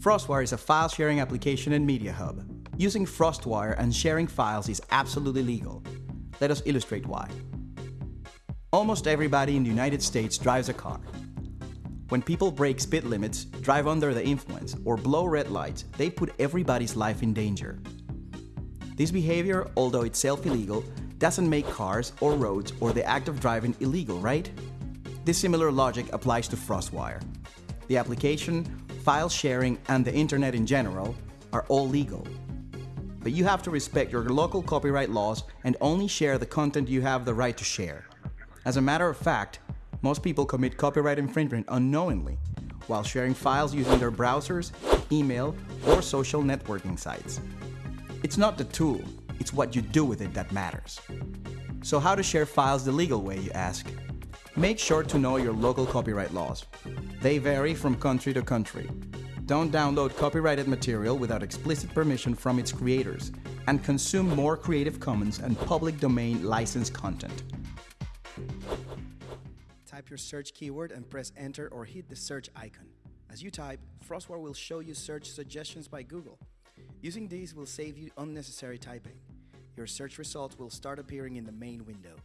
FrostWire is a file sharing application and media hub. Using FrostWire and sharing files is absolutely legal. Let us illustrate why. Almost everybody in the United States drives a car. When people break speed limits, drive under the influence, or blow red lights, they put everybody's life in danger. This behavior, although itself illegal, doesn't make cars or roads or the act of driving illegal, right? This similar logic applies to FrostWire. The application, file sharing, and the internet in general are all legal. But you have to respect your local copyright laws and only share the content you have the right to share. As a matter of fact, most people commit copyright infringement unknowingly while sharing files using their browsers, email, or social networking sites. It's not the tool, it's what you do with it that matters. So how to share files the legal way, you ask? Make sure to know your local copyright laws. They vary from country to country. Don't download copyrighted material without explicit permission from its creators, and consume more Creative Commons and public domain licensed content. Type your search keyword and press enter or hit the search icon. As you type, FrostWire will show you search suggestions by Google. Using these will save you unnecessary typing. Your search results will start appearing in the main window.